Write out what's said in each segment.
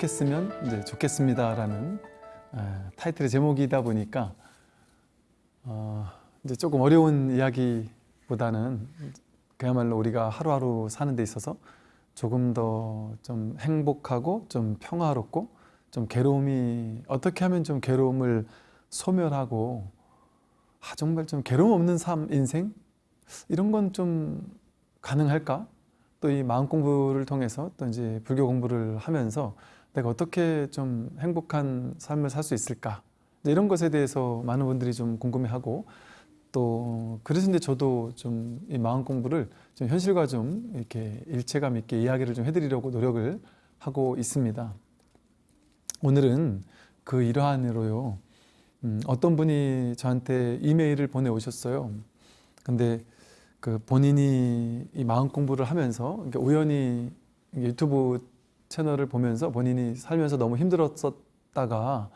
행복했으면 이제 좋겠습니다라는 아, 타이틀의 제목이다 보니까 어, 이제 조금 어려운 이야기보다는 그야말로 우리가 하루하루 사는 데 있어서 조금 더 좀 행복하고 좀 평화롭고 좀 괴로움이 어떻게 하면 좀 괴로움을 소멸하고 아, 정말 좀 괴로움 없는 삶 인생 이런 건 좀 가능할까? 또 이 마음 공부를 통해서 또 이제 불교 공부를 하면서 내가 어떻게 좀 행복한 삶을 살 수 있을까? 이런 것에 대해서 많은 분들이 좀 궁금해하고 또 그래서 이제 저도 좀 이 마음 공부를 좀 현실과 좀 이렇게 일체감 있게 이야기를 좀 해드리려고 노력을 하고 있습니다. 오늘은 그 일환으로요. 음, 어떤 분이 저한테 이메일을 보내오셨어요. 근데 그 본인이 이 마음 공부를 하면서 우연히 유튜브 채널을 보면서 본인이 살면서 너무 힘들었었다가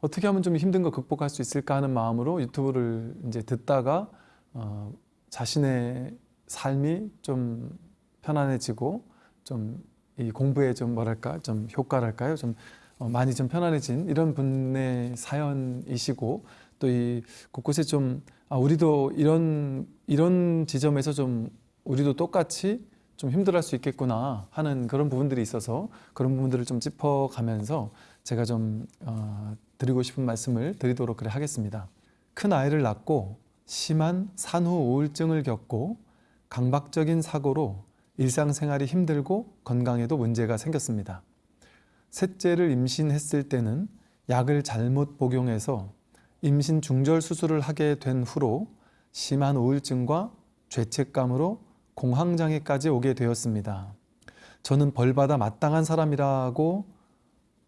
어떻게 하면 좀 힘든 거 극복할 수 있을까 하는 마음으로 유튜브를 이제 듣다가 어, 자신의 삶이 좀 편안해지고 좀 이 공부에 좀 뭐랄까 좀 효과랄까요? 좀 어, 많이 좀 편안해진 이런 분의 사연이시고 또 이 곳곳에 좀 아, 우리도 이런 이런 지점에서 좀 우리도 똑같이 좀 힘들어할 수 있겠구나 하는 그런 부분들이 있어서 그런 부분들을 좀 짚어가면서 제가 좀 어, 드리고 싶은 말씀을 드리도록 그래 하겠습니다. 큰 아이를 낳고 심한 산후 우울증을 겪고 강박적인 사고로 일상생활이 힘들고 건강에도 문제가 생겼습니다. 셋째를 임신했을 때는 약을 잘못 복용해서 임신 중절 수술을 하게 된 후로 심한 우울증과 죄책감으로 공황장애까지 오게 되었습니다. 저는 벌받아 마땅한 사람이라고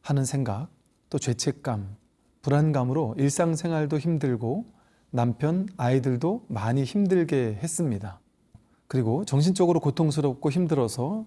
하는 생각, 또 죄책감, 불안감으로 일상생활도 힘들고 남편, 아이들도 많이 힘들게 했습니다. 그리고 정신적으로 고통스럽고 힘들어서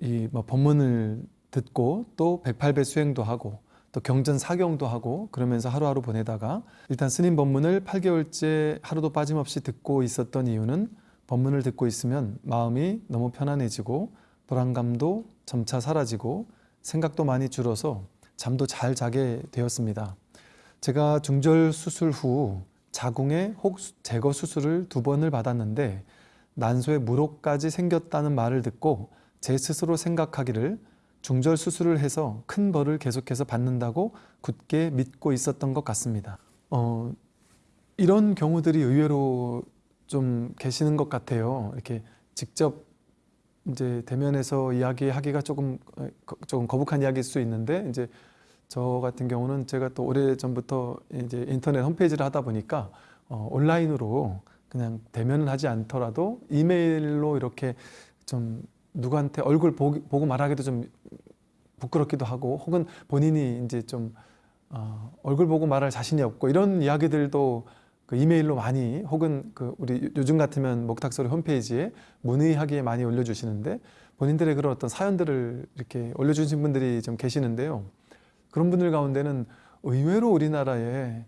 이 뭐 법문을 듣고 또 108배 수행도 하고 또 경전 사경도 하고 그러면서 하루하루 보내다가 일단 스님 법문을 8개월째 하루도 빠짐없이 듣고 있었던 이유는 법문을 듣고 있으면 마음이 너무 편안해지고 불안감도 점차 사라지고 생각도 많이 줄어서 잠도 잘 자게 되었습니다. 제가 중절 수술 후 자궁의 혹 제거 수술을 두 번을 받았는데 난소에 물혹까지 생겼다는 말을 듣고 제 스스로 생각하기를 중절 수술을 해서 큰 벌을 계속해서 받는다고 굳게 믿고 있었던 것 같습니다. 어, 이런 경우들이 의외로 좀 계시는 것 같아요. 이렇게 직접 이제 대면에서 이야기하기가 조금 조금 거북한 이야기일 수 있는데 이제 저 같은 경우는 제가 또 오래 전부터 이제 인터넷 홈페이지를 하다 보니까 어, 온라인으로 그냥 대면을 하지 않더라도 이메일로 이렇게 좀 누구한테 얼굴 보기, 보고 말하기도 좀 부끄럽기도 하고 혹은 본인이 이제 좀 어, 얼굴 보고 말할 자신이 없고 이런 이야기들도 그 이메일로 많이 혹은 그 우리 요즘 같으면 목탁소리 홈페이지에 문의하기에 많이 올려주시는데 본인들의 그런 어떤 사연들을 이렇게 올려주신 분들이 좀 계시는데요. 그런 분들 가운데는 의외로 우리나라에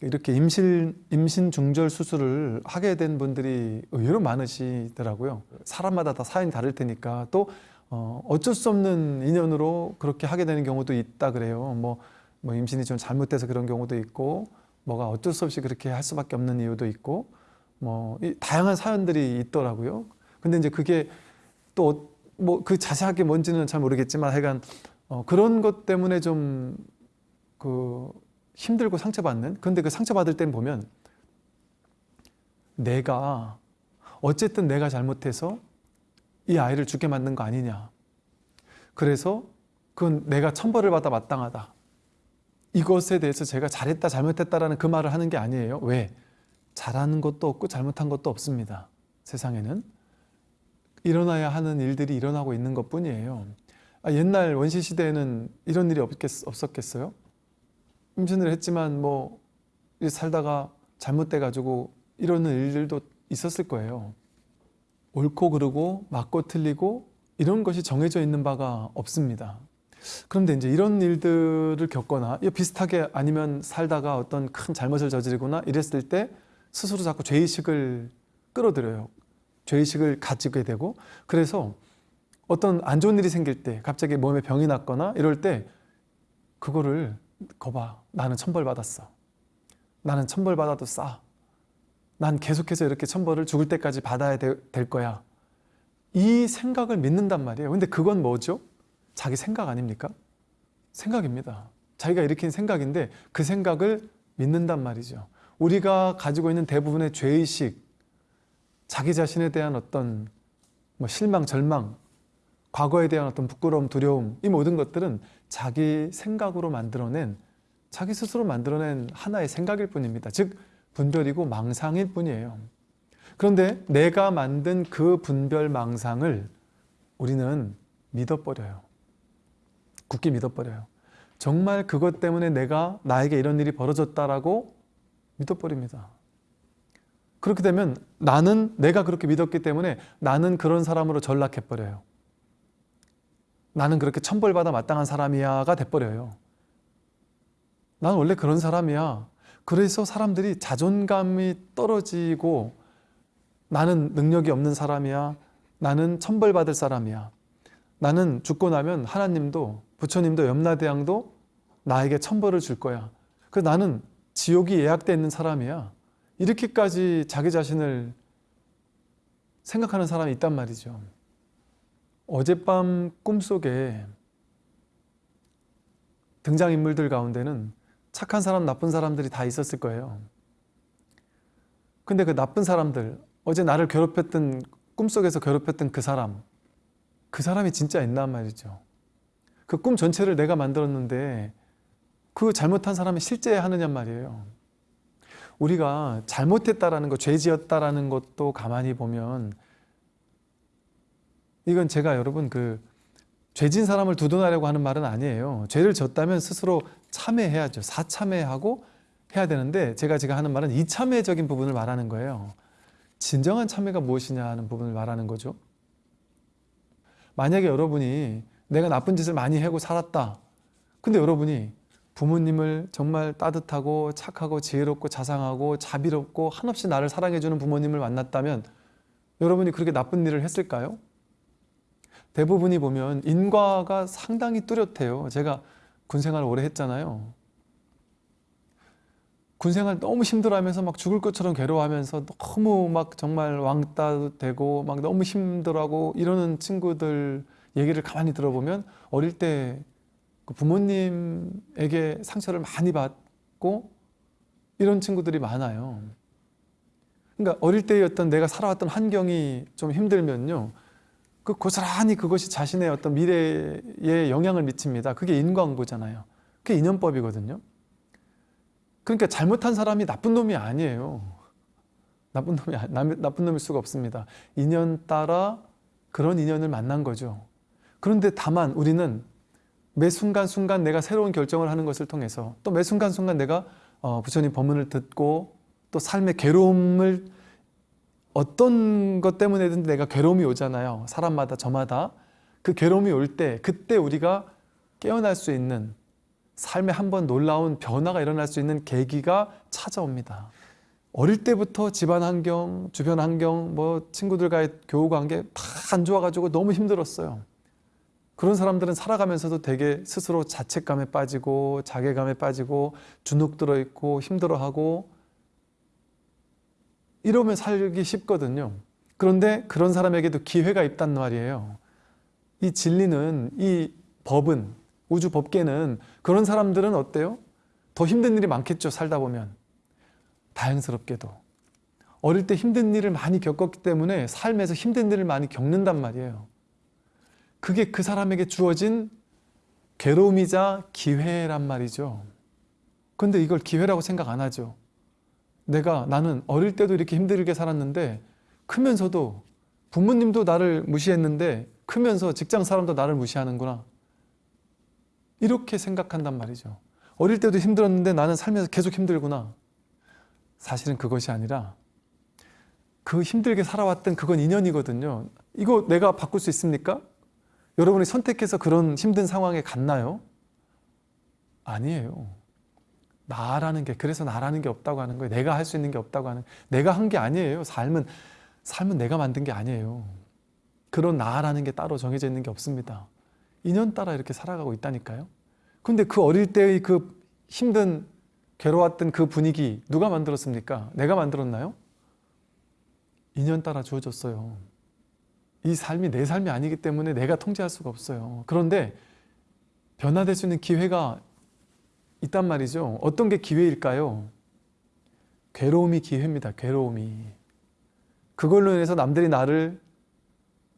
이렇게 임신, 임신 중절 수술을 하게 된 분들이 의외로 많으시더라고요. 사람마다 다 사연이 다를 테니까 또 어, 어쩔 수 없는 인연으로 그렇게 하게 되는 경우도 있다 그래요. 뭐, 뭐 임신이 좀 잘못돼서 그런 경우도 있고 뭐가 어쩔 수 없이 그렇게 할 수밖에 없는 이유도 있고 뭐 다양한 사연들이 있더라고요. 근데 이제 그게 또 뭐 그 자세하게 뭔지는 잘 모르겠지만 하여간 어, 그런 것 때문에 좀 그 힘들고 상처받는 근데 그 상처받을 땐 보면 내가 어쨌든 내가 잘못해서 이 아이를 죽게 만든 거 아니냐 그래서 그건 내가 천벌을 받아 마땅하다 이것에 대해서 제가 잘했다 잘못했다라는 그 말을 하는 게 아니에요 왜? 잘하는 것도 없고 잘못한 것도 없습니다 세상에는 일어나야 하는 일들이 일어나고 있는 것 뿐이에요 아, 옛날 원시 시대에는 이런 일이 없겠, 없었겠어요? 임신을 했지만 뭐 살다가 잘못돼 가지고 이러는 일들도 있었을 거예요. 옳고 그르고 맞고 틀리고 이런 것이 정해져 있는 바가 없습니다. 그런데 이제 이런 일들을 겪거나 비슷하게 아니면 살다가 어떤 큰 잘못을 저지르거나 이랬을 때 스스로 자꾸 죄의식을 끌어들여요. 죄의식을 가지게 되고 그래서 어떤 안 좋은 일이 생길 때 갑자기 몸에 병이 났거나 이럴 때 그거를 거봐 나는 천벌 받았어 나는 천벌 받아도 싸 난 계속해서 이렇게 천벌을 죽을 때까지 받아야 되- 될 거야 이 생각을 믿는단 말이에요 근데 그건 뭐죠? 자기 생각 아닙니까? 생각입니다 자기가 일으킨 생각인데 그 생각을 믿는단 말이죠 우리가 가지고 있는 대부분의 죄의식 자기 자신에 대한 어떤 뭐 실망, 절망 과거에 대한 어떤 부끄러움, 두려움 이 모든 것들은 자기 생각으로 만들어낸 자기 스스로 만들어낸 하나의 생각일 뿐입니다. 즉 분별이고 망상일 뿐이에요. 그런데 내가 만든 그 분별 망상을 우리는 믿어버려요. 굳게 믿어버려요. 정말 그것 때문에 내가 나에게 이런 일이 벌어졌다라고 믿어버립니다. 그렇게 되면 나는 내가 그렇게 믿었기 때문에 나는 그런 사람으로 전락해버려요. 나는 그렇게 천벌받아 마땅한 사람이야가 돼버려요. 나는 원래 그런 사람이야. 그래서 사람들이 자존감이 떨어지고 나는 능력이 없는 사람이야. 나는 천벌받을 사람이야. 나는 죽고 나면 하나님도 부처님도 염라대왕도 나에게 천벌을 줄 거야. 그래서 나는 지옥이 예약되어 있는 사람이야. 이렇게까지 자기 자신을 생각하는 사람이 있단 말이죠. 어젯밤 꿈속에 등장인물들 가운데는 착한 사람, 나쁜 사람들이 다 있었을 거예요. 근데 그 나쁜 사람들, 어제 나를 괴롭혔던, 꿈속에서 괴롭혔던 그 사람, 그 사람이 진짜 있단 말이죠. 그 꿈 전체를 내가 만들었는데 그 잘못한 사람이 실제 하느냐 말이에요. 우리가 잘못했다라는 것, 죄 지었다라는 것도 가만히 보면 이건 제가 여러분 그 죄진 사람을 두둔하려고 하는 말은 아니에요. 죄를 졌다면 스스로 참회해야죠. 사참회하고 해야 되는데 제가 지금 하는 말은 이참회적인 부분을 말하는 거예요. 진정한 참회가 무엇이냐 하는 부분을 말하는 거죠. 만약에 여러분이 내가 나쁜 짓을 많이 하고 살았다. 근데 여러분이 부모님을 정말 따뜻하고 착하고 지혜롭고 자상하고 자비롭고 한없이 나를 사랑해주는 부모님을 만났다면 여러분이 그렇게 나쁜 일을 했을까요? 대부분이 보면 인과가 상당히 뚜렷해요. 제가 군생활 오래 했잖아요. 군생활 너무 힘들어하면서 막 죽을 것처럼 괴로워하면서 너무 막 정말 왕따 되고 막 너무 힘들어하고 이러는 친구들 얘기를 가만히 들어보면 어릴 때그 부모님에게 상처를 많이 받고 이런 친구들이 많아요. 그러니까 어릴 때의 어떤 내가 살아왔던 환경이 좀 힘들면요. 그 고스란히 그것이 자신의 어떤 미래에 영향을 미칩니다. 그게 인과응보잖아요. 그게 인연법이거든요. 그러니까 잘못한 사람이 나쁜 놈이 아니에요. 나쁜 놈이 아- 남- 나쁜 놈일 수가 없습니다. 인연 따라 그런 인연을 만난 거죠. 그런데 다만 우리는 매 순간순간 내가 새로운 결정을 하는 것을 통해서 또 매 순간순간 내가 어, 부처님 법문을 듣고 또 삶의 괴로움을 어떤 것 때문에든 내가 괴로움이 오잖아요. 사람마다 저마다 그 괴로움이 올 때 그때 우리가 깨어날 수 있는 삶에 한 번 놀라운 변화가 일어날 수 있는 계기가 찾아옵니다. 어릴 때부터 집안 환경, 주변 환경, 뭐 친구들과의 교우 관계 다 안 좋아가지고 너무 힘들었어요. 그런 사람들은 살아가면서도 되게 스스로 자책감에 빠지고 자괴감에 빠지고 주눅 들어 있고 힘들어하고 이러면 살기 쉽거든요. 그런데 그런 사람에게도 기회가 있단 말이에요. 이 진리는 이 법은 우주 법계는 그런 사람들은 어때요? 더 힘든 일이 많겠죠. 살다 보면 다행스럽게도 어릴 때 힘든 일을 많이 겪었기 때문에 삶에서 힘든 일을 많이 겪는단 말이에요. 그게 그 사람에게 주어진 괴로움이자 기회란 말이죠. 근데 이걸 기회라고 생각 안 하죠. 내가 나는 어릴 때도 이렇게 힘들게 살았는데 크면서도 부모님도 나를 무시했는데 크면서 직장 사람도 나를 무시하는구나. 이렇게 생각한단 말이죠. 어릴 때도 힘들었는데 나는 살면서 계속 힘들구나. 사실은 그것이 아니라 그 힘들게 살아왔던 그건 인연이거든요. 이거 내가 바꿀 수 있습니까? 여러분이 선택해서 그런 힘든 상황에 갔나요? 아니에요. 나라는 게 그래서 나라는 게 없다고 하는 거예요. 내가 할 수 있는 게 없다고 하는 내가 한 게 아니에요. 삶은 삶은 내가 만든 게 아니에요. 그런 나라는 게 따로 정해져 있는 게 없습니다. 인연 따라 이렇게 살아가고 있다니까요. 근데 그 어릴 때의 그 힘든 괴로웠던 그 분위기 누가 만들었습니까? 내가 만들었나요? 인연 따라 주어졌어요. 이 삶이 내 삶이 아니기 때문에 내가 통제할 수가 없어요. 그런데 변화될 수 있는 기회가 있단 말이죠. 어떤 게 기회일까요? 괴로움이 기회입니다. 괴로움이. 그걸로 인해서 남들이 나를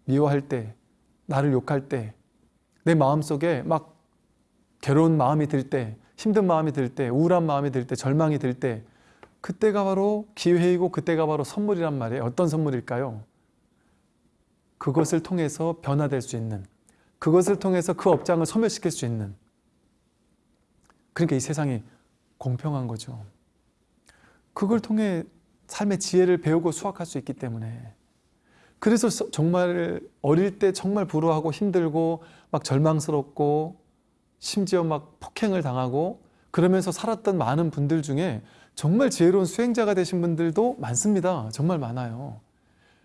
미워할 때, 나를 욕할 때, 내 마음속에 막 괴로운 마음이 들 때, 힘든 마음이 들 때, 우울한 마음이 들 때, 절망이 들 때, 그때가 바로 기회이고 그때가 바로 선물이란 말이에요. 어떤 선물일까요? 그것을 통해서 변화될 수 있는, 그것을 통해서 그 업장을 소멸시킬 수 있는. 그러니까 이 세상이 공평한 거죠. 그걸 통해 삶의 지혜를 배우고 수확할 수 있기 때문에 그래서 정말 어릴 때 정말 불우하고 힘들고 막 절망스럽고 심지어 막 폭행을 당하고 그러면서 살았던 많은 분들 중에 정말 지혜로운 수행자가 되신 분들도 많습니다. 정말 많아요.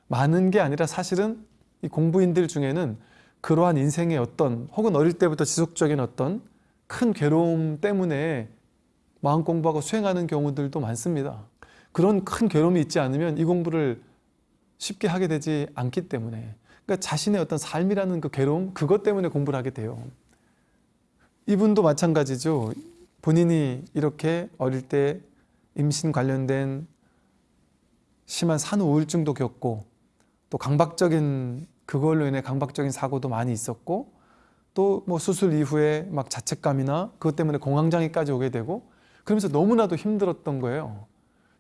많은 게 아니라 사실은 이 공부인들 중에는 그러한 인생의 어떤 혹은 어릴 때부터 지속적인 어떤 큰 괴로움 때문에 마음 공부하고 수행하는 경우들도 많습니다. 그런 큰 괴로움이 있지 않으면 이 공부를 쉽게 하게 되지 않기 때문에 그러니까 자신의 어떤 삶이라는 그 괴로움 그것 때문에 공부를 하게 돼요. 이분도 마찬가지죠. 본인이 이렇게 어릴 때 임신 관련된 심한 산후 우울증도 겪고 또 강박적인 그걸로 인해 강박적인 사고도 많이 있었고 또 뭐 수술 이후에 막 자책감이나 그것 때문에 공황장애까지 오게 되고 그러면서 너무나도 힘들었던 거예요.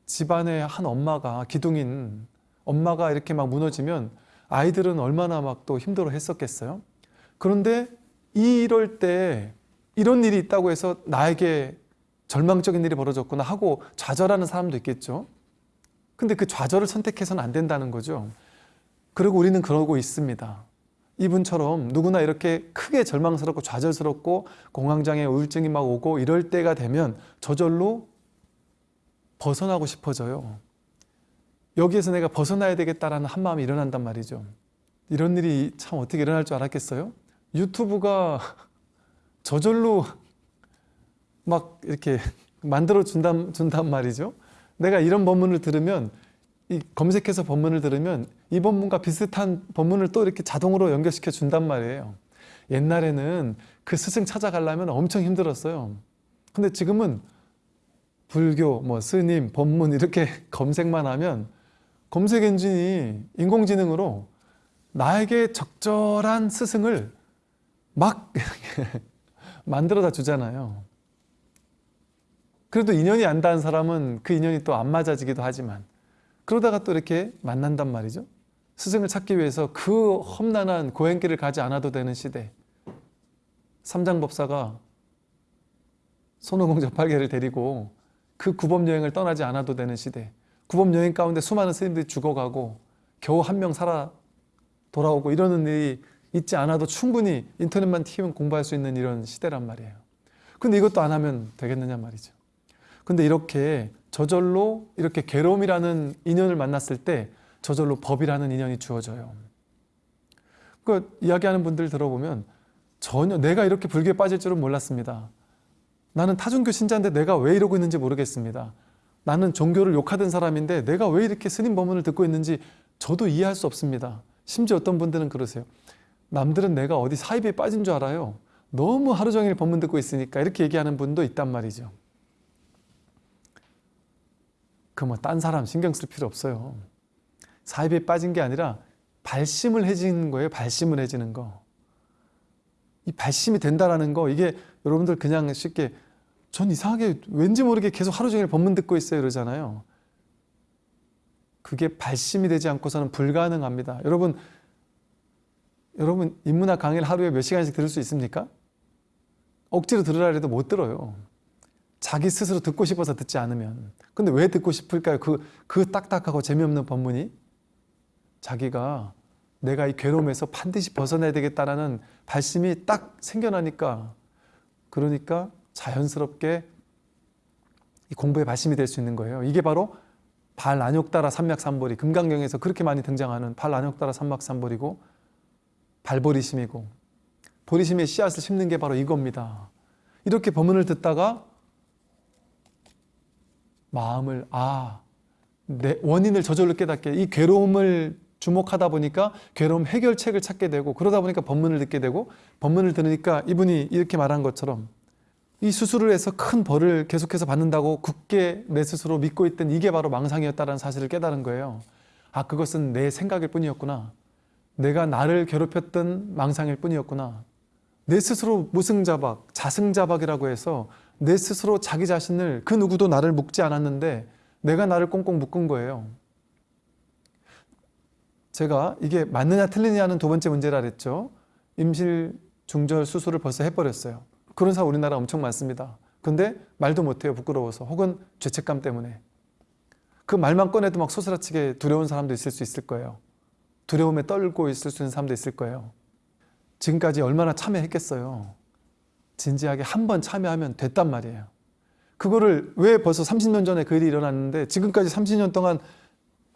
집안의 한 엄마가 기둥인 엄마가 이렇게 막 무너지면 아이들은 얼마나 막 또 힘들어 했었겠어요. 그런데 이럴 때 이런 일이 있다고 해서 나에게 절망적인 일이 벌어졌구나 하고 좌절하는 사람도 있겠죠. 근데 그 좌절을 선택해서는 안 된다는 거죠. 그리고 우리는 그러고 있습니다. 이분처럼 누구나 이렇게 크게 절망스럽고 좌절스럽고 공황장애 우울증이 막 오고 이럴 때가 되면 저절로 벗어나고 싶어져요. 여기에서 내가 벗어나야 되겠다라는 한 마음이 일어난단 말이죠. 이런 일이 참 어떻게 일어날 줄 알았겠어요? 유튜브가 저절로 막 이렇게 만들어 준단, 준단 말이죠. 내가 이런 법문을 들으면 이 검색해서 법문을 들으면 이 법문과 비슷한 법문을 또 이렇게 자동으로 연결시켜 준단 말이에요. 옛날에는 그 스승 찾아가려면 엄청 힘들었어요. 근데 지금은 불교, 뭐 스님, 법문 이렇게 검색만 하면 검색 엔진이 인공지능으로 나에게 적절한 스승을 막 만들어다 주잖아요. 그래도 인연이 안 닿은 사람은 그 인연이 또 안 맞아지기도 하지만 그러다가 또 이렇게 만난단 말이죠. 스승을 찾기 위해서 그 험난한 고행길을 가지 않아도 되는 시대. 삼장법사가 손오공 저팔계를 데리고 그 구법 여행을 떠나지 않아도 되는 시대. 구법 여행 가운데 수많은 스님들이 죽어가고 겨우 한 명 살아 돌아오고 이러는 일이 있지 않아도 충분히 인터넷만 키우면 공부할 수 있는 이런 시대란 말이에요. 근데 이것도 안 하면 되겠느냐 말이죠. 근데 이렇게 저절로 이렇게 괴로움이라는 인연을 만났을 때 저절로 법이라는 인연이 주어져요. 그 이야기하는 분들 들어보면 전혀 내가 이렇게 불교에 빠질 줄은 몰랐습니다. 나는 타종교 신자인데 내가 왜 이러고 있는지 모르겠습니다. 나는 종교를 욕하던 사람인데 내가 왜 이렇게 스님 법문을 듣고 있는지 저도 이해할 수 없습니다. 심지어 어떤 분들은 그러세요. 남들은 내가 어디 사입에 빠진 줄 알아요. 너무 하루 종일 법문 듣고 있으니까 이렇게 얘기하는 분도 있단 말이죠. 그 뭐 딴 사람 신경 쓸 필요 없어요. 사입에 빠진 게 아니라 발심을 해지는 거예요. 발심을 해지는 거. 이 발심이 된다라는 거 이게 여러분들 그냥 쉽게 전 이상하게 왠지 모르게 계속 하루 종일 법문 듣고 있어요 이러잖아요. 그게 발심이 되지 않고서는 불가능합니다. 여러분 여러분 인문학 강의를 하루에 몇 시간씩 들을 수 있습니까? 억지로 들으라 해도 못 들어요. 자기 스스로 듣고 싶어서 듣지 않으면. 근데 왜 듣고 싶을까요? 그, 그 딱딱하고 재미없는 법문이? 자기가 내가 이 괴로움에서 반드시 벗어나야 되겠다라는 발심이 딱 생겨나니까 그러니까 자연스럽게 이 공부의 발심이 될 수 있는 거예요. 이게 바로 발 안욕따라 삼맥삼보리 금강경에서 그렇게 많이 등장하는 발 안욕따라 삼맥삼보리고 발보리심이고 보리심의 씨앗을 심는 게 바로 이겁니다. 이렇게 법문을 듣다가 마음을 아, 내 원인을 저절로 깨닫게 이 괴로움을 주목하다 보니까 괴로움 해결책을 찾게 되고 그러다 보니까 법문을 듣게 되고 법문을 들으니까 이분이 이렇게 말한 것처럼 이 수술을 해서 큰 벌을 계속해서 받는다고 굳게 내 스스로 믿고 있던 이게 바로 망상이었다는 사실을 깨달은 거예요. 아 그것은 내 생각일 뿐이었구나. 내가 나를 괴롭혔던 망상일 뿐이었구나. 내 스스로 무승자박, 자승자박이라고 해서 내 스스로 자기 자신을 그 누구도 나를 묶지 않았는데 내가 나를 꽁꽁 묶은 거예요. 제가 이게 맞느냐 틀리냐는 두 번째 문제라 그랬죠. 임실 중절 수술을 벌써 해버렸어요. 그런 사람 우리나라 엄청 많습니다. 근데 말도 못해요. 부끄러워서 혹은 죄책감 때문에. 그 말만 꺼내도 막 소스라치게 두려운 사람도 있을 수 있을 거예요. 두려움에 떨고 있을 수 있는 사람도 있을 거예요. 지금까지 얼마나 참여했겠어요. 진지하게 한 번 참여하면 됐단 말이에요. 그거를 왜 벌써 30년 전에 그 일이 일어났는데 지금까지 30년 동안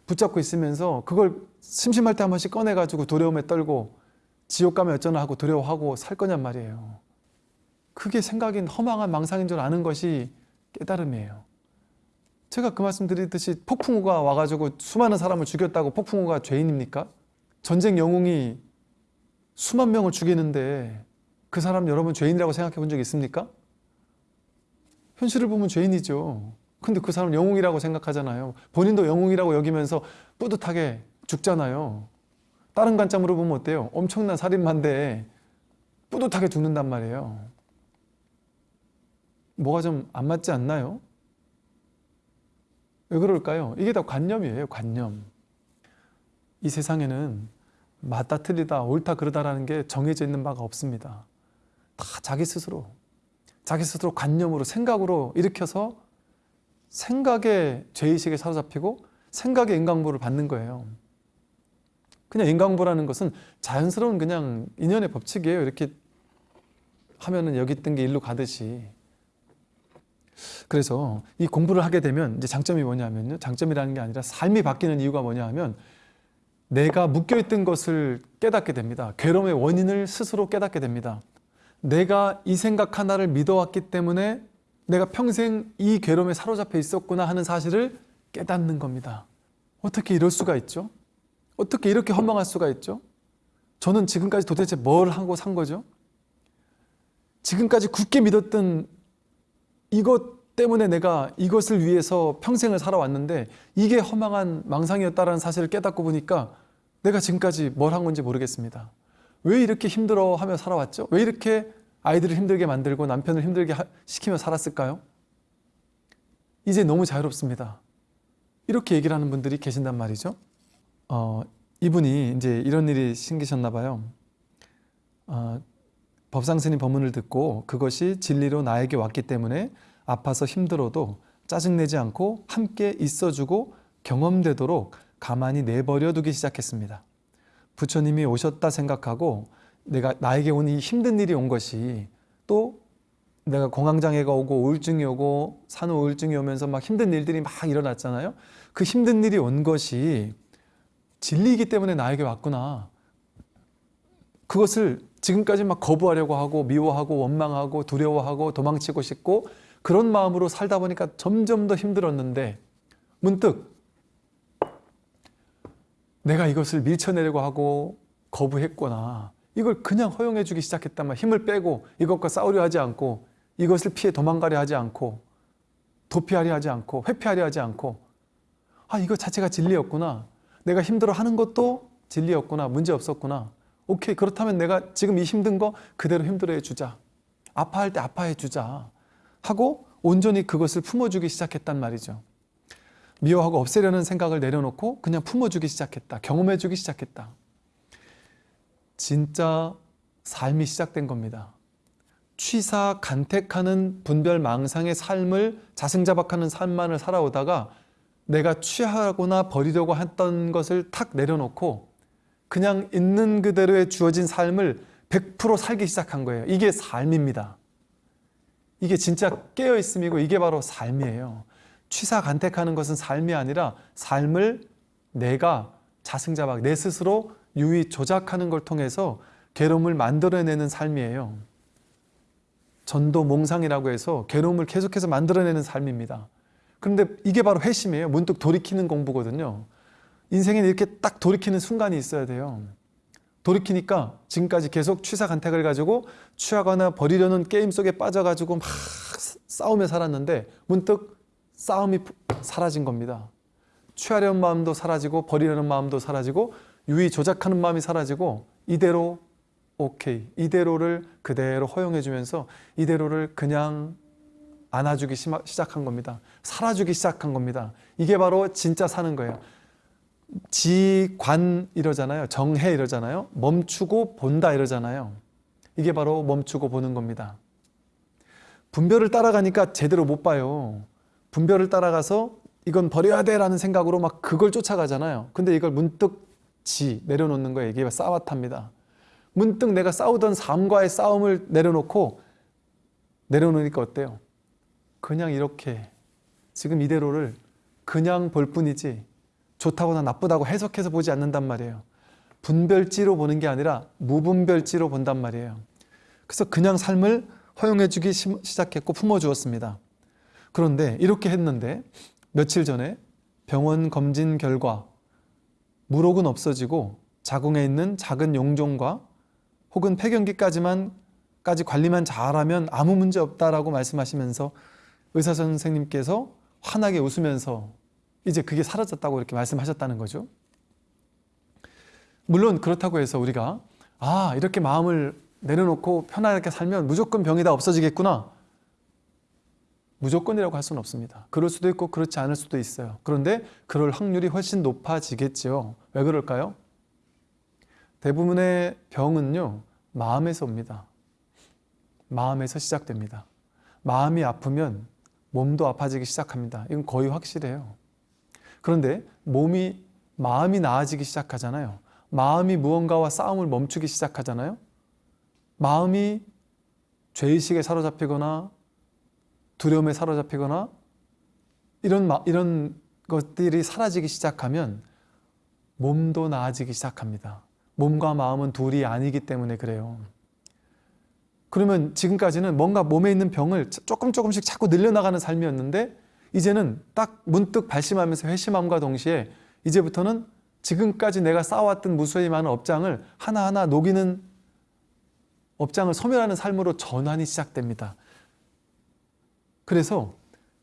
붙잡고 있으면서 그걸 심심할 때 한 번씩 꺼내가지고 두려움에 떨고 지옥 가면 어쩌나 하고 두려워하고 살 거냔 말이에요. 그게 생각인 허망한 망상인 줄 아는 것이 깨달음이에요. 제가 그 말씀 드리듯이 폭풍우가 와가지고 수많은 사람을 죽였다고 폭풍우가 죄인입니까? 전쟁 영웅이 수만 명을 죽이는데 그 사람 여러분 죄인이라고 생각해 본 적 있습니까? 현실을 보면 죄인이죠. 근데 그 사람 영웅이라고 생각하잖아요. 본인도 영웅이라고 여기면서 뿌듯하게 죽잖아요. 다른 관점으로 보면 어때요? 엄청난 살인마인데 뿌듯하게 죽는단 말이에요. 뭐가 좀 안 맞지 않나요? 왜 그럴까요? 이게 다 관념이에요, 관념. 이 세상에는 맞다 틀리다 옳다 그르다라는 게 정해져 있는 바가 없습니다. 다 자기 스스로 자기 스스로 관념으로 생각으로 일으켜서 생각의 죄의식에 사로잡히고 생각의 인강부를 받는 거예요. 그냥 인강부라는 것은 자연스러운 그냥 인연의 법칙이에요. 이렇게 하면은 여기 있던 게 일로 가듯이. 그래서 이 공부를 하게 되면 이제 장점이 뭐냐면요. 장점이라는 게 아니라 삶이 바뀌는 이유가 뭐냐 하면 내가 묶여있던 것을 깨닫게 됩니다. 괴로움의 원인을 스스로 깨닫게 됩니다. 내가 이 생각 하나를 믿어왔기 때문에 내가 평생 이 괴로움에 사로잡혀 있었구나 하는 사실을 깨닫는 겁니다. 어떻게 이럴 수가 있죠? 어떻게 이렇게 허망할 수가 있죠? 저는 지금까지 도대체 뭘 하고 산 거죠? 지금까지 굳게 믿었던 이것 때문에 내가 이것을 위해서 평생을 살아왔는데 이게 허망한 망상이었다는 사실을 깨닫고 보니까 내가 지금까지 뭘 한 건지 모르겠습니다. 왜 이렇게 힘들어하며 살아왔죠? 왜 이렇게 아이들을 힘들게 만들고 남편을 힘들게 시키며 살았을까요? 이제 너무 자유롭습니다. 이렇게 얘기를 하는 분들이 계신단 말이죠. 어, 이분이 이제 이런 일이 생기셨나 봐요. 어, 법상스님 법문을 듣고 그것이 진리로 나에게 왔기 때문에 아파서 힘들어도 짜증내지 않고 함께 있어주고 경험되도록 가만히 내버려 두기 시작했습니다. 부처님이 오셨다 생각하고 내가 나에게 온 이 힘든 일이 온 것이 또 내가 공황장애가 오고 우울증이 오고 산후 우울증이 오면서 막 힘든 일들이 막 일어났잖아요. 그 힘든 일이 온 것이 진리이기 때문에 나에게 왔구나. 그것을 지금까지 막 거부하려고 하고 미워하고 원망하고 두려워하고 도망치고 싶고 그런 마음으로 살다 보니까 점점 더 힘들었는데 문득 내가 이것을 밀쳐내려고 하고 거부했구나. 이걸 그냥 허용해 주기 시작했단 말 힘을 빼고 이것과 싸우려 하지 않고 이것을 피해 도망가려 하지 않고 도피하려 하지 않고 회피하려 하지 않고 아 이거 자체가 진리였구나. 내가 힘들어 하는 것도 진리였구나. 문제 없었구나. 오케이 그렇다면 내가 지금 이 힘든 거 그대로 힘들어 해 주자. 아파할 때 아파해 주자. 하고 온전히 그것을 품어주기 시작했단 말이죠. 미워하고 없애려는 생각을 내려놓고 그냥 품어주기 시작했다. 경험해주기 시작했다. 진짜 삶이 시작된 겁니다. 취사 간택하는 분별 망상의 삶을 자승자박하는 삶만을 살아오다가 내가 취하거나 버리려고 했던 것을 탁 내려놓고 그냥 있는 그대로의 주어진 삶을 100% 살기 시작한 거예요. 이게 삶입니다. 이게 진짜 깨어있음이고 이게 바로 삶이에요. 취사간택하는 것은 삶이 아니라 삶을 내가 자승자박 내 스스로 유의 조작하는 걸 통해서 괴로움을 만들어내는 삶이에요. 전도 몽상이라고 해서 괴로움을 계속해서 만들어내는 삶입니다. 그런데 이게 바로 회심이에요. 문득 돌이키는 공부거든요. 인생에 이렇게 딱 돌이키는 순간이 있어야 돼요. 돌이키니까 지금까지 계속 취사간택을 가지고 취하거나 버리려는 게임 속에 빠져가지고 막 싸우며 살았는데 문득 싸움이 사라진 겁니다. 취하려는 마음도 사라지고 버리려는 마음도 사라지고 유의 조작하는 마음이 사라지고 이대로 오케이 이대로를 그대로 허용해 주면서 이대로를 그냥 안아주기 시작한 겁니다. 살아주기 시작한 겁니다. 이게 바로 진짜 사는 거예요. 지관 이러잖아요. 정해 이러잖아요. 멈추고 본다 이러잖아요. 이게 바로 멈추고 보는 겁니다. 분별을 따라가니까 제대로 못 봐요. 분별을 따라가서 이건 버려야 돼 라는 생각으로 막 그걸 쫓아가잖아요. 근데 이걸 문득 지 내려놓는 거예요. 이게 싸와탑니다. 문득 내가 싸우던 삶과의 싸움을 내려놓고 내려놓으니까 어때요? 그냥 이렇게 지금 이대로를 그냥 볼 뿐이지 좋다거나 나쁘다고 해석해서 보지 않는단 말이에요. 분별지로 보는 게 아니라 무분별지로 본단 말이에요. 그래서 그냥 삶을 허용해 주기 시작했고 품어 주었습니다. 그런데 이렇게 했는데 며칠 전에 병원 검진 결과 물혹은 없어지고 자궁에 있는 작은 용종과 혹은 폐경기까지만 까지 관리만 잘하면 아무 문제 없다라고 말씀하시면서 의사 선생님께서 환하게 웃으면서 이제 그게 사라졌다고 이렇게 말씀하셨다는 거죠. 물론 그렇다고 해서 우리가 아 이렇게 마음을 내려놓고 편하게 살면 무조건 병이 다 없어지겠구나 무조건이라고 할 수는 없습니다. 그럴 수도 있고 그렇지 않을 수도 있어요. 그런데 그럴 확률이 훨씬 높아지겠죠. 왜 그럴까요? 대부분의 병은요 마음에서 옵니다. 마음에서 시작됩니다. 마음이 아프면 몸도 아파지기 시작합니다. 이건 거의 확실해요. 그런데 몸이 마음이 나아지기 시작하잖아요. 마음이 무언가와 싸움을 멈추기 시작하잖아요. 마음이 죄의식에 사로잡히거나 두려움에 사로잡히거나 이런 이런 것들이 사라지기 시작하면 몸도 나아지기 시작합니다. 몸과 마음은 둘이 아니기 때문에 그래요. 그러면 지금까지는 뭔가 몸에 있는 병을 조금 조금씩 자꾸 늘려나가는 삶이었는데 이제는 딱 문득 발심하면서 회심함과 동시에 이제부터는 지금까지 내가 쌓아왔던 무수히 많은 업장을 하나하나 녹이는 업장을 소멸하는 삶으로 전환이 시작됩니다. 그래서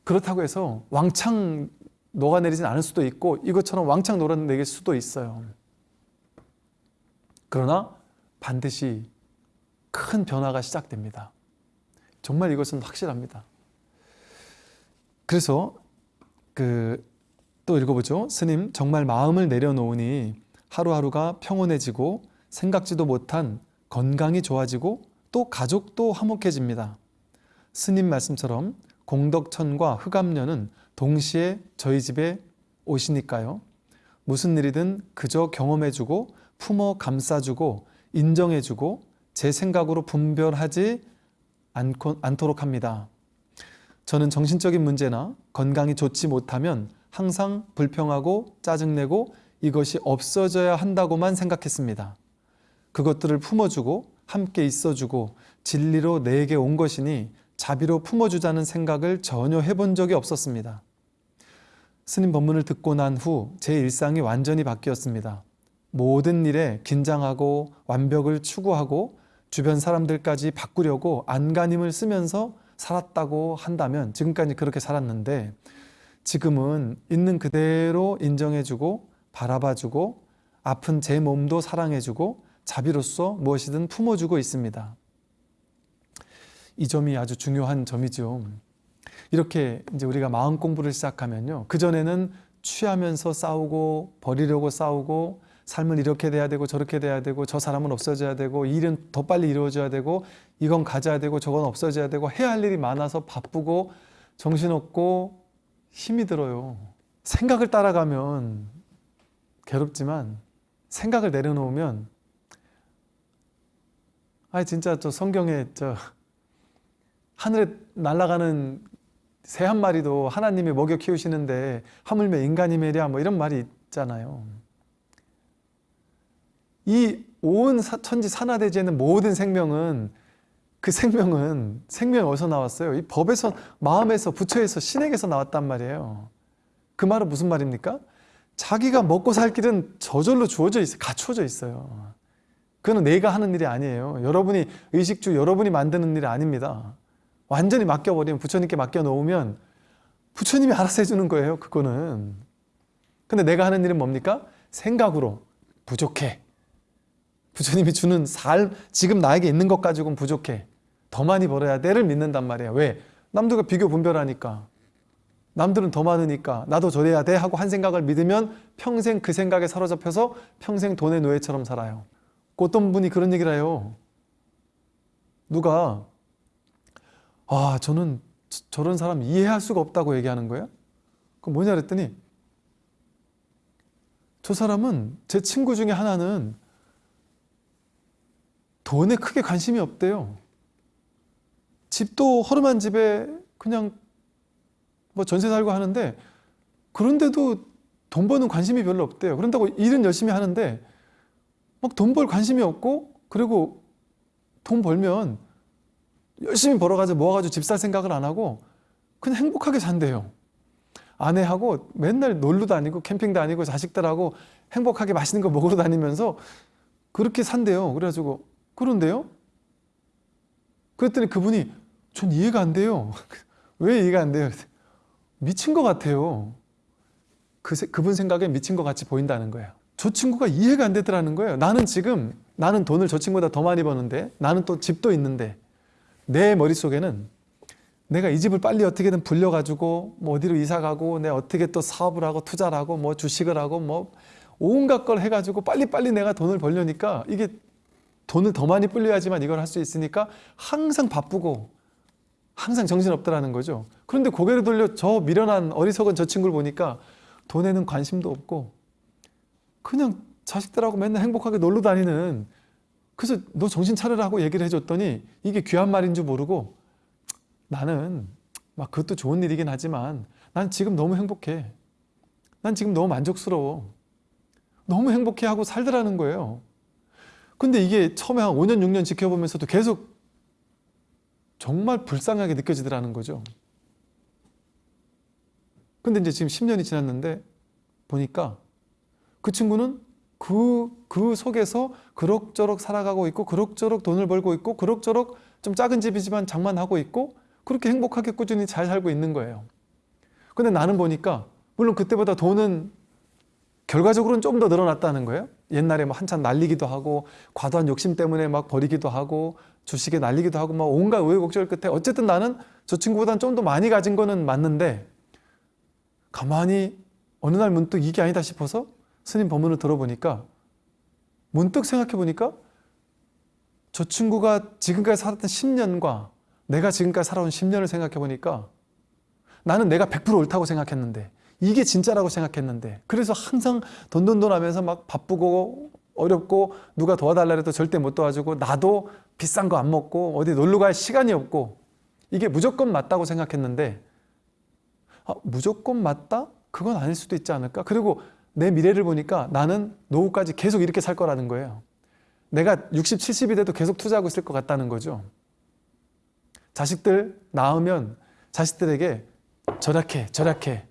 그렇다고 해서 왕창 녹아내리진 않을 수도 있고 이것처럼 왕창 녹아내릴 수도 있어요. 그러나 반드시 큰 변화가 시작됩니다. 정말 이것은 확실합니다. 그래서 그 또 읽어보죠. 스님 정말 마음을 내려놓으니 하루하루가 평온해지고 생각지도 못한 건강이 좋아지고 또 가족도 화목해집니다. 스님 말씀처럼 공덕천과 흑암녀는 동시에 저희 집에 오시니까요. 무슨 일이든 그저 경험해주고 품어 감싸주고 인정해주고 제 생각으로 분별하지 않고, 않도록 합니다. 저는 정신적인 문제나 건강이 좋지 못하면 항상 불평하고 짜증내고 이것이 없어져야 한다고만 생각했습니다. 그것들을 품어주고 함께 있어주고 진리로 내게 온 것이니 자비로 품어주자는 생각을 전혀 해본 적이 없었습니다. 스님 법문을 듣고 난 후 제 일상이 완전히 바뀌었습니다. 모든 일에 긴장하고 완벽을 추구하고 주변 사람들까지 바꾸려고 안간힘을 쓰면서 살았다고 한다면 지금까지 그렇게 살았는데 지금은 있는 그대로 인정해주고 바라봐주고 아픈 제 몸도 사랑해주고 자비로서 무엇이든 품어주고 있습니다. 이 점이 아주 중요한 점이죠. 이렇게 이제 우리가 마음 공부를 시작하면요. 그전에는 취하면서 싸우고 버리려고 싸우고 삶은 이렇게 돼야 되고 저렇게 돼야 되고 저 사람은 없어져야 되고 일은 더 빨리 이루어져야 되고 이건 가져야 되고 저건 없어져야 되고 해야 할 일이 많아서 바쁘고 정신없고 힘이 들어요. 생각을 따라가면 괴롭지만 생각을 내려놓으면 아 진짜 저 성경에 저 하늘에 날아가는 새 한 마리도 하나님이 먹여 키우시는데 하물며 인간이 매랴 뭐 이런 말이 있잖아요. 이 온 천지 산하대지에 있는 모든 생명은 그 생명은 생명이 어디서 나왔어요? 이 법에서 마음에서 부처에서 신에게서 나왔단 말이에요. 그 말은 무슨 말입니까? 자기가 먹고 살 길은 저절로 주어져 있어요. 갖추어져 있어요. 그거는 내가 하는 일이 아니에요. 여러분이 의식주 여러분이 만드는 일이 아닙니다. 완전히 맡겨버리면 부처님께 맡겨놓으면 부처님이 알아서 해주는 거예요. 그거는. 근데 내가 하는 일은 뭡니까? 생각으로 부족해. 부처님이 주는 삶, 지금 나에게 있는 것 가지고는 부족해. 더 많이 벌어야 돼를 믿는단 말이에요. 왜? 남들과 비교 분별하니까. 남들은 더 많으니까 나도 저래야 돼 하고 한 생각을 믿으면 평생 그 생각에 사로잡혀서 평생 돈의 노예처럼 살아요. 그 어떤 분이 그런 얘기를 해요. 누가 아 저는 저- 저런 사람 이해할 수가 없다고 얘기하는 거예요. 그 뭐냐 그랬더니 저 사람은 제 친구 중에 하나는 돈에 크게 관심이 없대요. 집도 허름한 집에 그냥 뭐 전세 살고 하는데 그런데도 돈 버는 관심이 별로 없대요. 그런다고 일은 열심히 하는데 막 돈 벌 관심이 없고 그리고 돈 벌면 열심히 벌어가지고 모아가지고 집 살 생각을 안 하고 그냥 행복하게 산대요. 아내하고 맨날 놀러 다니고 캠핑 다니고 자식들하고 행복하게 맛있는 거 먹으러 다니면서 그렇게 산대요. 그래가지고 그런데요? 그랬더니 그분이 전 이해가 안 돼요. 왜 이해가 안 돼요? 미친 것 같아요. 그, 세- 그분 생각에 미친 것 같이 보인다는 거예요. 저 친구가 이해가 안 되더라는 거예요. 나는 지금 나는 돈을 저 친구보다 더 많이 버는데 나는 또 집도 있는데 내 머릿속에는 내가 이 집을 빨리 어떻게든 불려가지고 뭐 어디로 이사 가고 내가 어떻게 또 사업을 하고 투자를 하고 뭐 주식을 하고 뭐 온갖 걸 해가지고 빨리빨리 내가 돈을 벌려니까 이게 돈을 더 많이 불려야지만 이걸 할 수 있으니까 항상 바쁘고 항상 정신없더라는 거죠. 그런데 고개를 돌려 저 미련한 어리석은 저 친구를 보니까 돈에는 관심도 없고 그냥 자식들하고 맨날 행복하게 놀러 다니는 그래서 너 정신 차려라고 얘기를 해줬더니 이게 귀한 말인 줄 모르고 나는 막 그것도 좋은 일이긴 하지만 난 지금 너무 행복해. 난 지금 너무 만족스러워. 너무 행복해 하고 살더라는 거예요. 근데 이게 처음에 한 5년, 6년 지켜보면서도 계속 정말 불쌍하게 느껴지더라는 거죠. 근데 이제 지금 10년이 지났는데 보니까 그 친구는 그, 그 속에서 그럭저럭 살아가고 있고 그럭저럭 돈을 벌고 있고 그럭저럭 좀 작은 집이지만 장만하고 있고 그렇게 행복하게 꾸준히 잘 살고 있는 거예요. 근데 나는 보니까 물론 그때보다 돈은 결과적으로는 좀 더 늘어났다는 거예요. 옛날에 뭐 한참 날리기도 하고 과도한 욕심 때문에 막 버리기도 하고 주식에 날리기도 하고 막 온갖 우여곡절 끝에 어쨌든 나는 저 친구보다는 좀 더 많이 가진 거는 맞는데 가만히 어느 날 문득 이게 아니다 싶어서 스님 법문을 들어보니까 문득 생각해 보니까 저 친구가 지금까지 살았던 10년과 내가 지금까지 살아온 10년을 생각해 보니까 나는 내가 100% 옳다고 생각했는데 이게 진짜라고 생각했는데 그래서 항상 돈돈돈 하면서 막 바쁘고 어렵고 누가 도와달라 해도 절대 못 도와주고 나도 비싼 거 안 먹고 어디 놀러 갈 시간이 없고 이게 무조건 맞다고 생각했는데 아, 무조건 맞다? 그건 아닐 수도 있지 않을까? 그리고 내 미래를 보니까 나는 노후까지 계속 이렇게 살 거라는 거예요. 내가 60, 70이 돼도 계속 투자하고 있을 것 같다는 거죠. 자식들 낳으면 자식들에게 절약해, 절약해,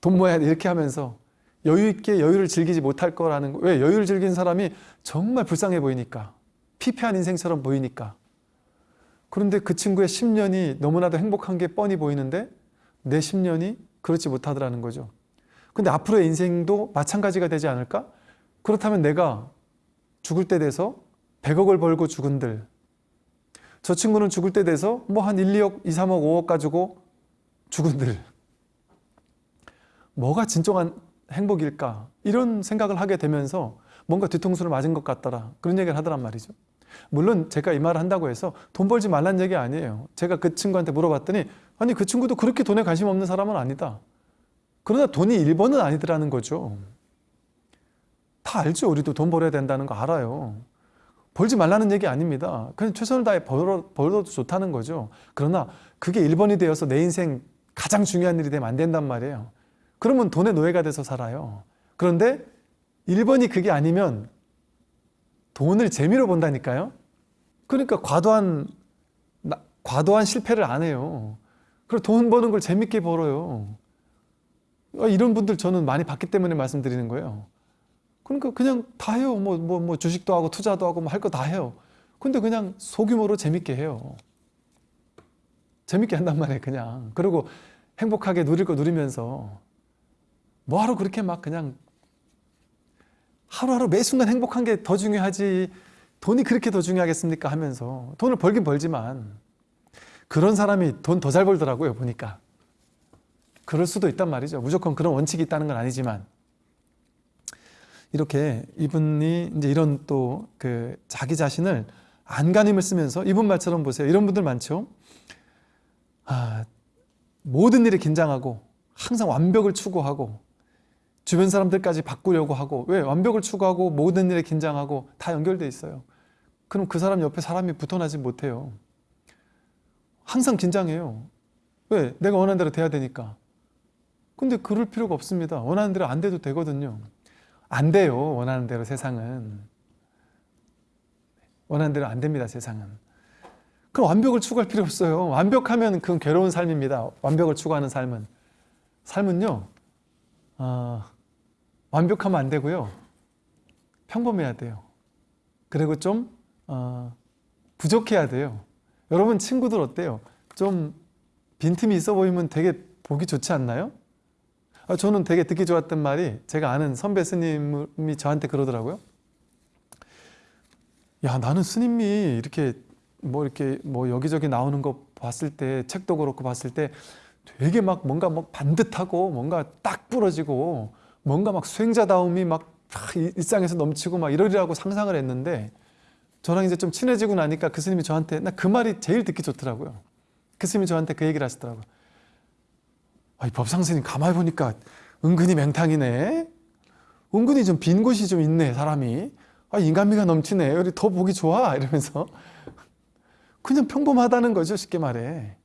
돈 모아야 돼 이렇게 하면서 여유 있게 여유를 즐기지 못할 거라는 거. 왜? 여유를 즐긴 사람이 정말 불쌍해 보이니까. 피폐한 인생처럼 보이니까. 그런데 그 친구의 10년이 너무나도 행복한 게 뻔히 보이는데 내 10년이 그렇지 못하더라는 거죠. 근데 앞으로의 인생도 마찬가지가 되지 않을까? 그렇다면 내가 죽을 때 돼서 100억을 벌고 죽은들 저 친구는 죽을 때 돼서 뭐 한 1, 2억, 2, 3억, 5억 가지고 죽은들 뭐가 진정한 행복일까? 이런 생각을 하게 되면서 뭔가 뒤통수를 맞은 것 같더라. 그런 얘기를 하더란 말이죠. 물론 제가 이 말을 한다고 해서 돈 벌지 말란 얘기 아니에요. 제가 그 친구한테 물어봤더니 아니 그 친구도 그렇게 돈에 관심 없는 사람은 아니다. 그러나 돈이 1번은 아니더라는 거죠. 다 알죠. 우리도 돈 벌어야 된다는 거 알아요. 벌지 말라는 얘기 아닙니다. 그냥 최선을 다해 벌어, 벌어도 좋다는 거죠. 그러나 그게 1번이 되어서 내 인생 가장 중요한 일이 되면 안 된단 말이에요. 그러면 돈의 노예가 돼서 살아요. 그런데 1번이 그게 아니면 돈을 재미로 본다니까요. 그러니까 과도한 나- 과도한 실패를 안 해요. 그리고 돈 버는 걸 재밌게 벌어요. 아, 이런 분들 저는 많이 봤기 때문에 말씀드리는 거예요. 그러니까 그냥 다 해요. 뭐 뭐 뭐 주식도 하고 투자도 하고 뭐 할 거 다 해요. 근데 그냥 소규모로 재밌게 해요. 재밌게 한단 말이에요, 그냥. 그리고 행복하게 누릴 거 누리면서 뭐하러 그렇게 막 그냥 하루하루 매 순간 행복한 게 더 중요하지 돈이 그렇게 더 중요하겠습니까 하면서 돈을 벌긴 벌지만 그런 사람이 돈 더 잘 벌더라고요 보니까 그럴 수도 있단 말이죠 무조건 그런 원칙이 있다는 건 아니지만 이렇게 이분이 이제 이런 또 그 자기 자신을 안간힘을 쓰면서 이분 말처럼 보세요 이런 분들 많죠 아, 모든 일에 긴장하고 항상 완벽을 추구하고 주변 사람들까지 바꾸려고 하고 왜 완벽을 추구하고 모든 일에 긴장하고 다 연결돼 있어요. 그럼 그 사람 옆에 사람이 붙어나지 못해요. 항상 긴장해요. 왜? 내가 원하는 대로 돼야 되니까. 근데 그럴 필요가 없습니다. 원하는 대로 안 돼도 되거든요. 안 돼요. 원하는 대로 세상은. 원하는 대로 안 됩니다. 세상은. 그럼 완벽을 추구할 필요 없어요. 완벽하면 그건 괴로운 삶입니다. 완벽을 추구하는 삶은. 삶은요. 아, 완벽하면 안 되고요. 평범해야 돼요. 그리고 좀 어, 부족해야 돼요. 여러분 친구들 어때요? 좀 빈틈이 있어 보이면 되게 보기 좋지 않나요? 아, 저는 되게 듣기 좋았던 말이 제가 아는 선배 스님이 저한테 그러더라고요. 야 나는 스님이 이렇게 뭐 이렇게 뭐 여기저기 나오는 거 봤을 때 책도 그렇고 봤을 때 되게 막 뭔가 막 반듯하고 뭔가 딱 부러지고 뭔가 막 수행자다움이 막 일상에서 넘치고 막 이러리라고 상상을 했는데 저랑 이제 좀 친해지고 나니까 그 스님이 저한테 나 그 말이 제일 듣기 좋더라고요. 그 스님이 저한테 그 얘기를 하시더라고요. 아, 이 법상 스님 가만히 보니까 은근히 맹탕이네. 은근히 좀 빈 곳이 좀 있네 사람이. 아, 인간미가 넘치네. 우리 더 보기 좋아 이러면서 그냥 평범하다는 거죠 쉽게 말해.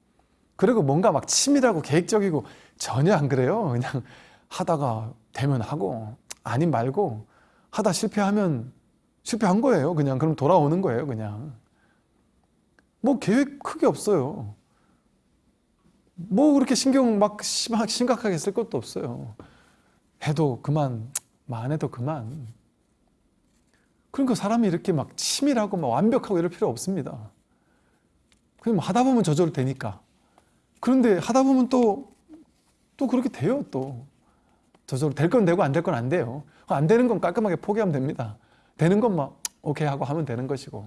그리고 뭔가 막 치밀하고 계획적이고 전혀 안 그래요. 그냥 하다가 되면 하고 아님 말고 하다 실패하면 실패한 거예요. 그냥 그럼 돌아오는 거예요. 그냥 뭐 계획 크게 없어요. 뭐 그렇게 신경 막 심- 심각하게 쓸 것도 없어요. 해도 그만, 뭐안 해도 그만. 그러니까 사람이 이렇게 막 치밀하고 막 완벽하고 이럴 필요 없습니다. 그냥 뭐 하다 보면 저절로 되니까. 그런데 하다 보면 또, 또 그렇게 돼요, 또. 저절로 될 건 되고 안 될 건 안 돼요. 안 되는 건 깔끔하게 포기하면 됩니다. 되는 건 막, 오케이 하고 하면 되는 것이고.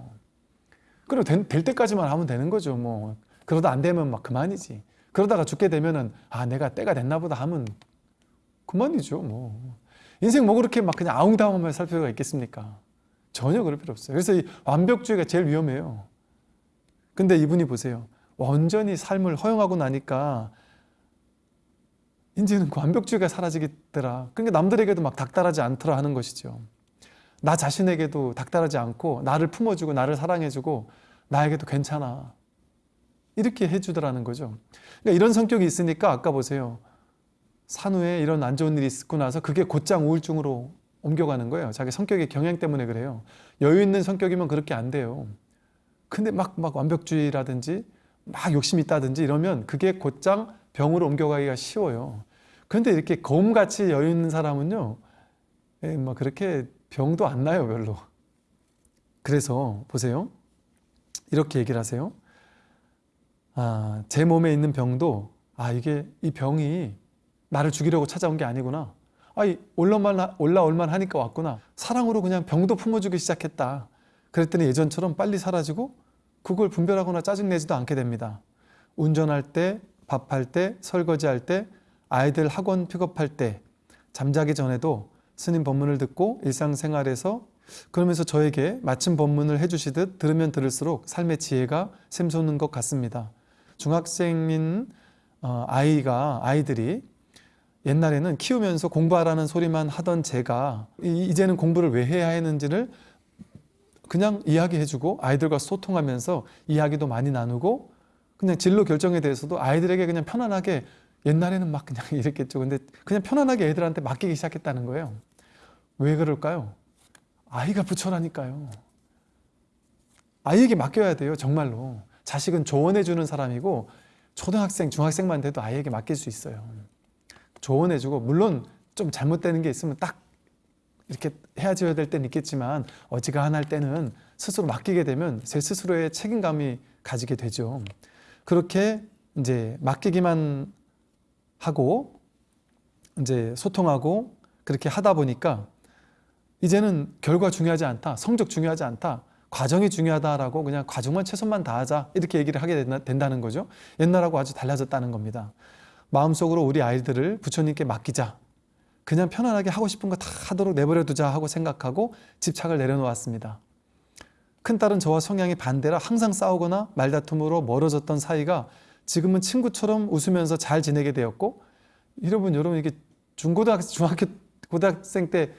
그리고 된- 될 때까지만 하면 되는 거죠, 뭐. 그러다 안 되면 막 그만이지. 그러다가 죽게 되면은, 아, 내가 때가 됐나 보다 하면 그만이죠, 뭐. 인생 뭐 그렇게 막 그냥 아웅다웅하며 살 필요가 있겠습니까? 전혀 그럴 필요 없어요. 그래서 이 완벽주의가 제일 위험해요. 근데 이분이 보세요. 완전히 삶을 허용하고 나니까 이제는 그 완벽주의가 사라지겠더라. 그러니까 남들에게도 막 닥달하지 않더라 하는 것이죠. 나 자신에게도 닥달하지 않고 나를 품어주고 나를 사랑해주고 나에게도 괜찮아. 이렇게 해주더라는 거죠. 그러니까 이런 성격이 있으니까 아까 보세요. 산후에 이런 안 좋은 일이 있고 나서 그게 곧장 우울증으로 옮겨가는 거예요. 자기 성격의 경향 때문에 그래요. 여유 있는 성격이면 그렇게 안 돼요. 근데 막, 막 완벽주의라든지 막 욕심이 있다든지 이러면 그게 곧장 병으로 옮겨가기가 쉬워요. 그런데 이렇게 검같이 여유 있는 사람은요, 예, 뭐 그렇게 병도 안 나요, 별로. 그래서 보세요. 이렇게 얘기를 하세요. 아, 제 몸에 있는 병도, 아, 이게 이 병이 나를 죽이려고 찾아온 게 아니구나. 아, 올라올만, 올라올만 하니까 왔구나. 사랑으로 그냥 병도 품어주기 시작했다. 그랬더니 예전처럼 빨리 사라지고 그걸 분별하거나 짜증내지도 않게 됩니다. 운전할 때, 밥할 때, 설거지할 때, 아이들 학원 픽업할 때, 잠자기 전에도 스님 법문을 듣고 일상생활에서 그러면서 저에게 마침 법문을 해주시듯 들으면 들을수록 삶의 지혜가 샘솟는 것 같습니다. 중학생인 어, 아이가 아이들이 옛날에는 키우면서 공부하라는 소리만 하던 제가 이- 이제는 공부를 왜 해야 했는지를 그냥 이야기해주고 아이들과 소통하면서 이야기도 많이 나누고 그냥 진로 결정에 대해서도 아이들에게 그냥 편안하게 옛날에는 막 그냥 이랬겠죠. 근데 그냥 편안하게 애들한테 맡기기 시작했다는 거예요. 왜 그럴까요? 아이가 부처라니까요. 아이에게 맡겨야 돼요. 정말로. 자식은 조언해주는 사람이고 초등학생, 중학생만 돼도 아이에게 맡길 수 있어요. 조언해주고 물론 좀 잘못되는 게 있으면 딱 이렇게 헤어져야 될 때는 있겠지만 어지간할 때는 스스로 맡기게 되면 제 스스로의 책임감이 가지게 되죠. 그렇게 이제 맡기기만 하고 이제 소통하고 그렇게 하다 보니까 이제는 결과 중요하지 않다, 성적 중요하지 않다, 과정이 중요하다라고 그냥 과정만 최선만 다하자 이렇게 얘기를 하게 된다- 된다는 거죠. 옛날하고 아주 달라졌다는 겁니다. 마음속으로 우리 아이들을 부처님께 맡기자. 그냥 편안하게 하고 싶은 거 다 하도록 내버려 두자 하고 생각하고 집착을 내려놓았습니다. 큰딸은 저와 성향이 반대라 항상 싸우거나 말다툼으로 멀어졌던 사이가 지금은 친구처럼 웃으면서 잘 지내게 되었고 여러분 여러분 이게 중고등학생 중학교 고등학생 때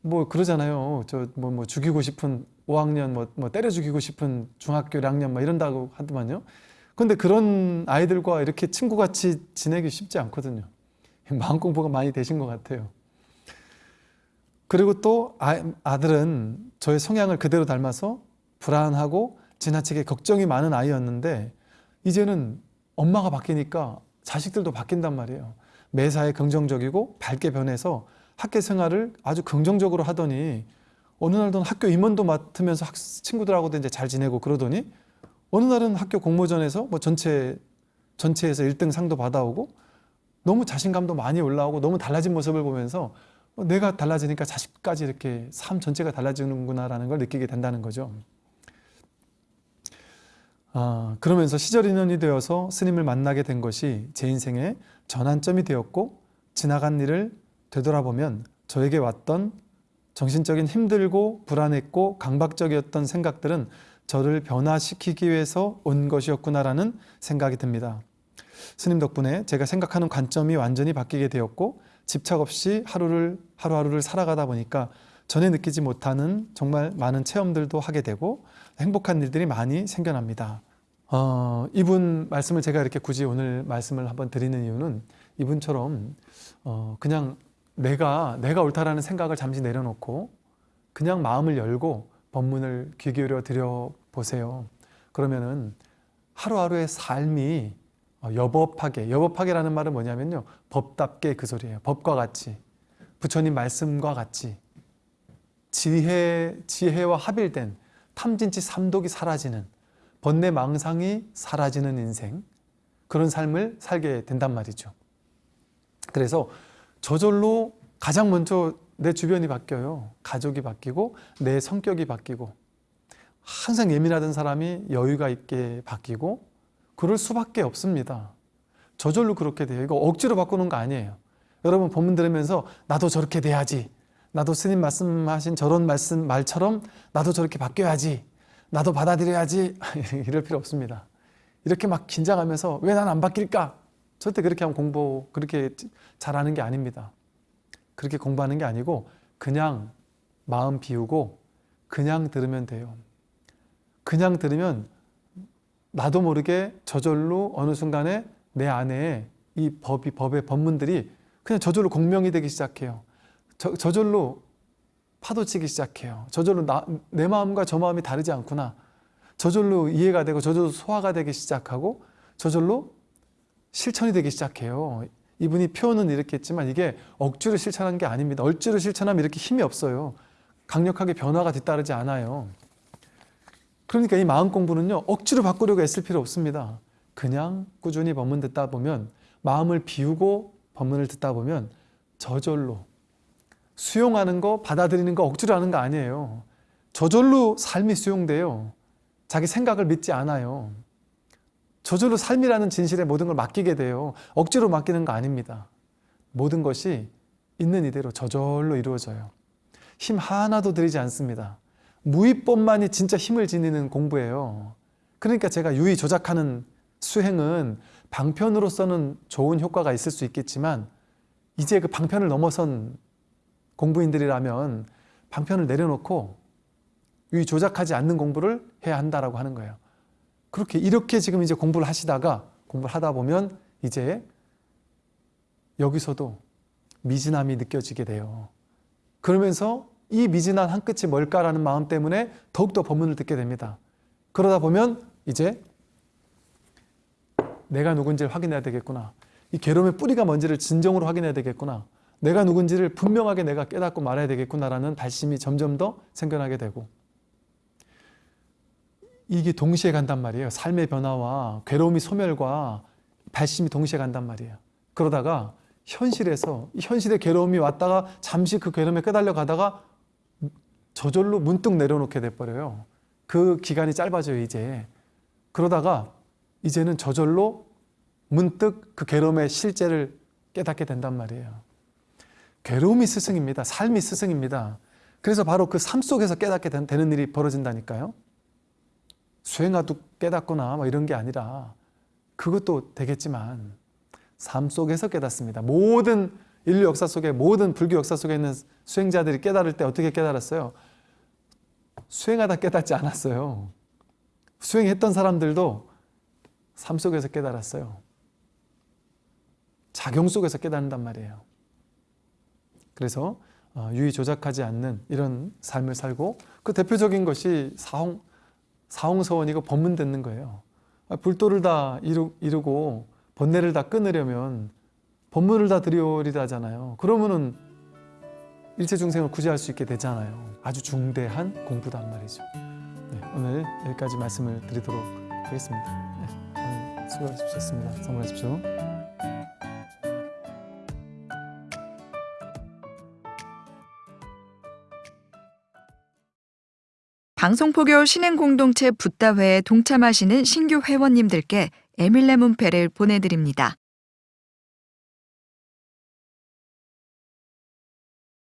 뭐 그러잖아요. 저뭐 뭐 죽이고 싶은 5학년 뭐, 뭐 때려 죽이고 싶은 중학교 1학년 뭐 이런다고 하더만요. 근데 그런 아이들과 이렇게 친구같이 지내기 쉽지 않거든요. 마음 공부가 많이 되신 것 같아요. 그리고 또 아, 아들은 저의 성향을 그대로 닮아서 불안하고 지나치게 걱정이 많은 아이였는데 이제는 엄마가 바뀌니까 자식들도 바뀐단 말이에요. 매사에 긍정적이고 밝게 변해서 학교 생활을 아주 긍정적으로 하더니 어느 날은 학교 임원도 맡으면서 학, 친구들하고도 이제 잘 지내고 그러더니 어느 날은 학교 공모전에서 뭐 전체 전체에서 1등 상도 받아오고 너무 자신감도 많이 올라오고 너무 달라진 모습을 보면서 어, 내가 달라지니까 자식까지 이렇게 삶 전체가 달라지는구나라는 걸 느끼게 된다는 거죠. 아, 그러면서 시절 인연이 되어서 스님을 만나게 된 것이 제 인생의 전환점이 되었고 지나간 일을 되돌아보면 저에게 왔던 정신적인 힘들고 불안했고 강박적이었던 생각들은 저를 변화시키기 위해서 온 것이었구나라는 생각이 듭니다. 스님 덕분에 제가 생각하는 관점이 완전히 바뀌게 되었고 집착 없이 하루를 하루하루를 살아가다 보니까 전에 느끼지 못하는 정말 많은 체험들도 하게 되고 행복한 일들이 많이 생겨납니다. 어, 이분 말씀을 제가 이렇게 굳이 오늘 말씀을 한번 드리는 이유는 이분처럼 어, 그냥 내가 내가 옳다라는 생각을 잠시 내려놓고 그냥 마음을 열고 법문을 귀 기울여 드려 보세요. 그러면은 하루하루의 삶이 어, 여법하게 여법하게라는 말은 뭐냐면요 법답게 그 소리예요. 법과 같이 부처님 말씀과 같이 지혜 지혜와 합일된 탐진치 삼독이 사라지는 번뇌 망상이 사라지는 인생 그런 삶을 살게 된단 말이죠. 그래서 저절로 가장 먼저 내 주변이 바뀌어요. 가족이 바뀌고 내 성격이 바뀌고 항상 예민하던 사람이 여유가 있게 바뀌고 그럴 수밖에 없습니다. 저절로 그렇게 돼요. 이거 억지로 바꾸는 거 아니에요. 여러분 본문 들으면서 나도 저렇게 돼야지. 나도 스님 말씀하신 저런 말씀 말처럼 나도 저렇게 바뀌어야지. 나도 받아들여야지. 이럴 필요 없습니다. 이렇게 막 긴장하면서 왜 난 안 바뀔까? 절대 그렇게 하면 공부 그렇게 잘하는 게 아닙니다. 그렇게 공부하는 게 아니고 그냥 마음 비우고 그냥 들으면 돼요. 그냥 들으면 나도 모르게 저절로 어느 순간에 내 안에 이 법이 법의 법문들이 그냥 저절로 공명이 되기 시작해요. 저, 저절로 파도치기 시작해요. 저절로 나, 내 마음과 저 마음이 다르지 않구나. 저절로 이해가 되고 저절로 소화가 되기 시작하고 저절로 실천이 되기 시작해요. 이분이 표현은 이렇게 했지만 이게 억지로 실천한 게 아닙니다. 억지로 실천하면 이렇게 힘이 없어요. 강력하게 변화가 뒤따르지 않아요. 그러니까 이 마음 공부는요 억지로 바꾸려고 애쓸 필요 없습니다. 그냥 꾸준히 법문 듣다 보면 마음을 비우고 법문을 듣다 보면 저절로 수용하는 거 받아들이는 거 억지로 하는 거 아니에요. 저절로 삶이 수용돼요. 자기 생각을 믿지 않아요. 저절로 삶이라는 진실에 모든 걸 맡기게 돼요. 억지로 맡기는 거 아닙니다. 모든 것이 있는 이대로 저절로 이루어져요. 힘 하나도 들이지 않습니다. 무의법만이 진짜 힘을 지니는 공부예요. 그러니까 제가 유의 조작하는 수행은 방편으로서는 좋은 효과가 있을 수 있겠지만 이제 그 방편을 넘어선 공부인들이라면 방편을 내려놓고 유의 조작하지 않는 공부를 해야 한다라고 하는 거예요. 그렇게 이렇게 지금 이제 공부를 하시다가 공부를 하다 보면 이제 여기서도 미진함이 느껴지게 돼요. 그러면서 이 미진한 한 끝이 뭘까라는 마음 때문에 더욱더 법문을 듣게 됩니다. 그러다 보면 이제 내가 누군지를 확인해야 되겠구나. 이 괴로움의 뿌리가 뭔지를 진정으로 확인해야 되겠구나. 내가 누군지를 분명하게 내가 깨닫고 말해야 되겠구나라는 발심이 점점 더 생겨나게 되고 이게 동시에 간단 말이에요. 삶의 변화와 괴로움이 소멸과 발심이 동시에 간단 말이에요. 그러다가 현실에서 이 현실의 괴로움이 왔다가 잠시 그 괴로움에 끄달려 가다가 저절로 문득 내려놓게 돼버려요. 그 기간이 짧아져요 이제. 그러다가 이제는 저절로 문득 그 괴로움의 실제를 깨닫게 된단 말이에요. 괴로움이 스승입니다. 삶이 스승입니다. 그래서 바로 그 삶 속에서 깨닫게 된- 되는 일이 벌어진다니까요. 수행하도 깨닫거나 뭐 이런 게 아니라 그것도 되겠지만 삶 속에서 깨닫습니다. 모든 인류 역사 속에 모든 불교 역사 속에 있는 수행자들이 깨달을 때 어떻게 깨달았어요? 수행하다 깨닫지 않았어요. 수행했던 사람들도 삶 속에서 깨달았어요. 작용 속에서 깨닫는단 말이에요. 그래서 어, 유의 조작하지 않는 이런 삶을 살고 그 대표적인 것이 사홍, 사홍서원이고 법문 듣는 거예요. 아, 불도를 다 이루, 이루고 번뇌를 다 끊으려면 법문을 다 드리오리다 하잖아요. 그러면은 일체 중생을 구제할 수 있게 되잖아요. 아주 중대한 공부단 말이죠. 네, 오늘 여기까지 말씀을 드리도록 하겠습니다. 네, 오늘 수고하셨습니다. 성공하십시오. 방송포교 신행공동체 붓다회에 동참하시는 신규 회원님들께 에밀레 문패를 보내드립니다.